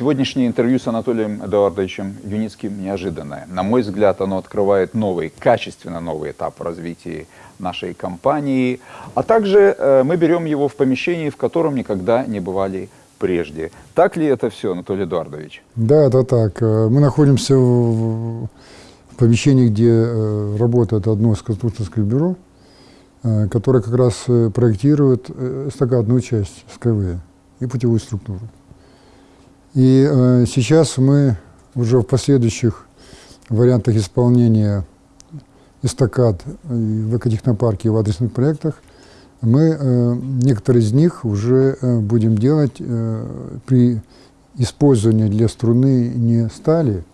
Сегодняшнее интервью с Анатолием Эдуардовичем Юницким неожиданное. На мой взгляд, оно открывает новый, качественно новый этап развития нашей компании. А также э, мы берем его в помещении, в котором никогда не бывали прежде. Так ли это все, Анатолий Эдуардович? Да, это так. Э, мы находимся в, помещении, где э, работает одно из конструкторских бюро, которое как раз проектирует эстакадную часть СКВ и путевую структуру. И э, сейчас мы уже в последующих вариантах исполнения эстакад в экотехнопарке и в адресных проектах мы э, некоторые из них уже э, будем делать э, при использовании для струны не стали,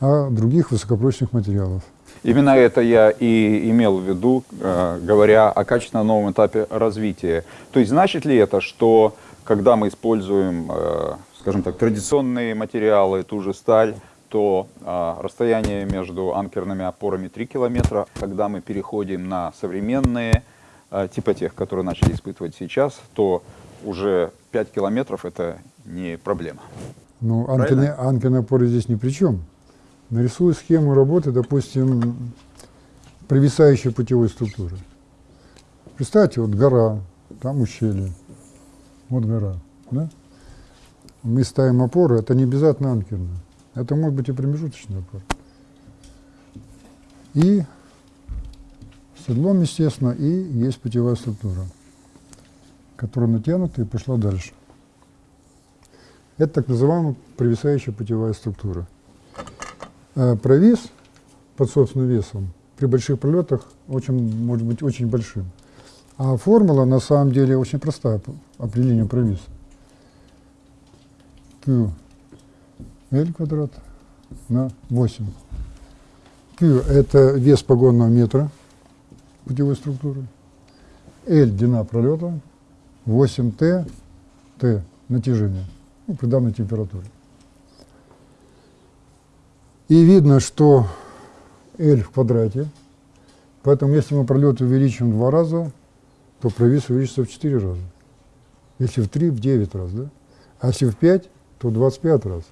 а других высокопрочных материалов. Именно это я и имел в виду, э, говоря о качественно новом этапе развития. То есть значит ли это, что когда мы используем э, скажем так, традиционные материалы, ту же сталь, то а, расстояние между анкерными опорами 3 километра. Когда мы переходим на современные, а, типа тех, которые начали испытывать сейчас, то уже 5 километров это не проблема. Ну, анкерные, анкерные опоры здесь ни при чем. Нарисую схему работы, допустим, провисающей путевой структуры. Представьте, вот гора, там ущелье, вот гора, да? Мы ставим опоры, это не обязательно анкерная. Это может быть и промежуточная опора. И седлом, естественно, и есть путевая структура, которая натянута и пошла дальше. Это так называемая провисающая путевая структура. А провис под собственным весом при больших пролетах очень, может быть очень большим. А формула на самом деле очень простая, определение провиса. Q L квадрат на 8. Q – это вес погонного метра путевой структуры. L – длина пролета, 8T – T – натяжение ну, при данной температуре. И видно, что L в квадрате, поэтому если мы пролет увеличим в два раза, то провис увеличится в 4 раза. Если в 3, в 9 раз, да? А если в 5, то 25 раз.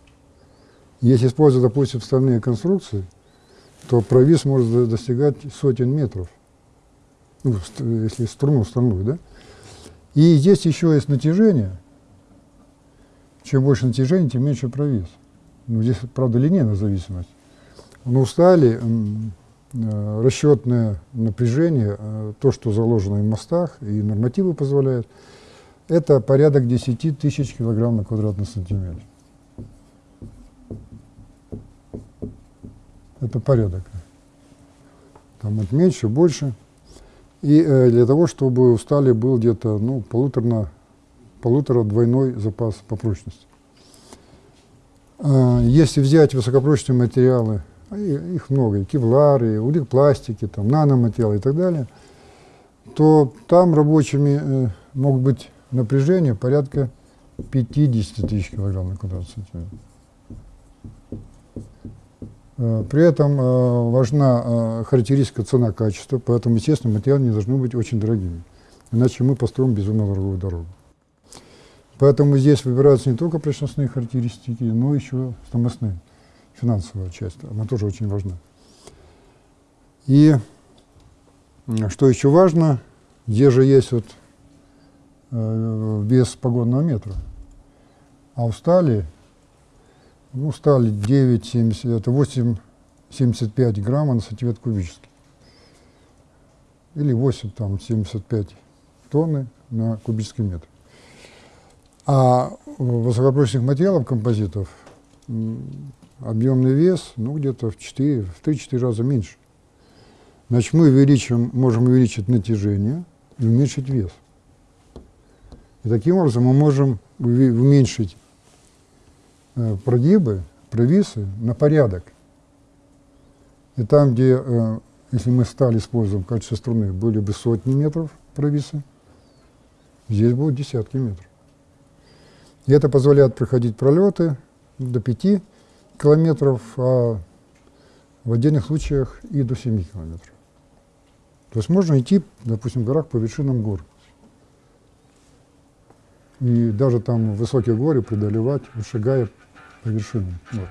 Если использовать, допустим, стальные конструкции, то провис может достигать сотен метров, ну, если струну стальную, да? И здесь еще есть натяжение. Чем больше натяжения, тем меньше провис. Ну, здесь, правда, линейная зависимость. Но у стали э, расчетное напряжение, э, то, что заложено в мостах, и нормативы позволяют, это порядок 10 тысяч килограмм на квадратный сантиметр. Это порядок. Там вот меньше, больше. И э, для того, чтобы у стали был где-то ну, полутора, полутора двойной запас по прочности. А, если взять высокопрочные материалы, а их много, и кевлары, улик-пластики, там, наноматериалы и так далее, то там рабочими э, могут быть напряжение порядка 50 тысяч килограмм на квадратный сантиметр. Э, при этом э, важна э, характеристика цена-качество, поэтому, естественно, материалы не должны быть очень дорогими, иначе мы построим безумно дорогую дорогу. Поэтому здесь выбираются не только прочностные характеристики, но еще стоимостные, финансовая часть, она тоже очень важна. И что еще важно, здесь же есть вот вес погонного метра. А у стали, ну, стали 9,70, это 8,75 грамма на сантиметр кубический. Или 8, там, 75 тонны на кубический метр. А высокопрочных материалов, композитов, объемный вес, ну, где-то в 4, в 3-4 раза меньше. Значит, мы увеличим, можем увеличить натяжение и уменьшить вес. И таким образом мы можем уменьшить э, прогибы, провисы на порядок. И там, где, э, если мы стали использовать в качестве струны, были бы сотни метров провисы, здесь будут десятки метров. И это позволяет проходить пролеты до 5 километров, а в отдельных случаях и до 7 километров. То есть можно идти, допустим, в горах по вершинам гор и даже там высокие горы преодолевать, шагая по вершинам. Вот.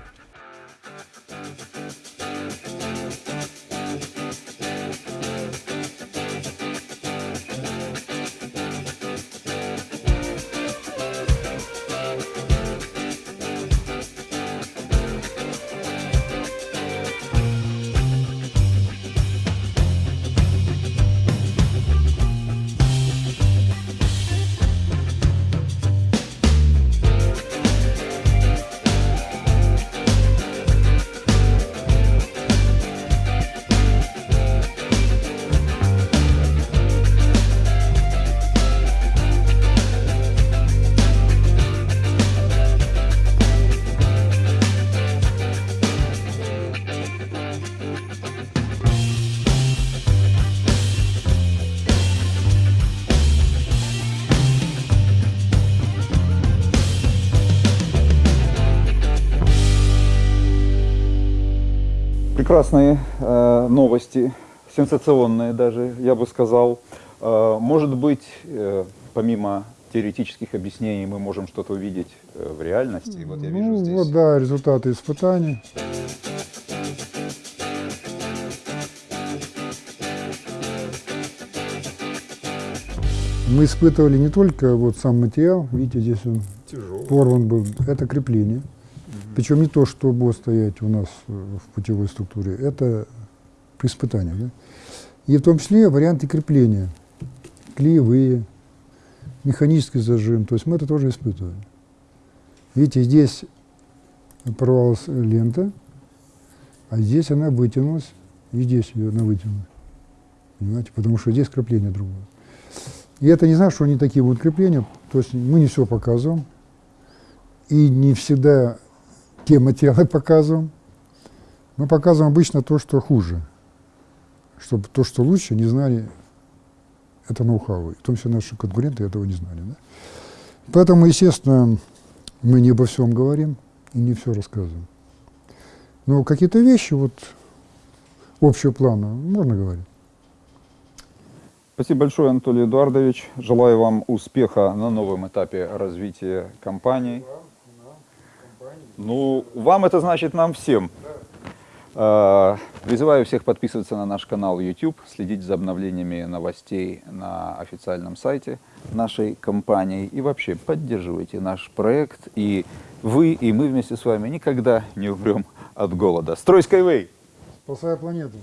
Прекрасные э, новости, сенсационные даже, я бы сказал. Э, может быть, э, помимо теоретических объяснений, мы можем что-то увидеть э, в реальности. Вот я вижу ну, здесь. вот, да, результаты испытаний. Мы испытывали не только вот сам материал, видите, здесь он Тяжелый. порван был, это крепление. Причем не то, что будет стоять у нас э, в путевой структуре, это при испытании. Да? И в том числе варианты крепления, клеевые, механический зажим, то есть мы это тоже испытывали. Видите, здесь порвалась лента, а здесь она вытянулась, и здесь ее она вытянулась. Понимаете, потому что здесь крепление другое. И это не значит, что они такие будут крепления, то есть мы не все показываем, и не всегда те материалы показываем. Мы показываем обычно то, что хуже, чтобы то, что лучше, не знали это ноу-хау. В том числе наши конкуренты этого не знали. Да? Поэтому, естественно, мы не обо всем говорим и не все рассказываем. Но какие-то вещи вот общего плана можно говорить. Спасибо большое, Анатолий Эдуардович. Желаю вам успеха на новом этапе развития компании. Ну, вам это значит нам всем. Э, Призываю всех подписываться на наш канал YouTube, следить за обновлениями новостей на официальном сайте нашей компании и вообще поддерживайте наш проект. И вы, и мы вместе с вами никогда не умрем от голода. Строй Skyway! Спасая планету.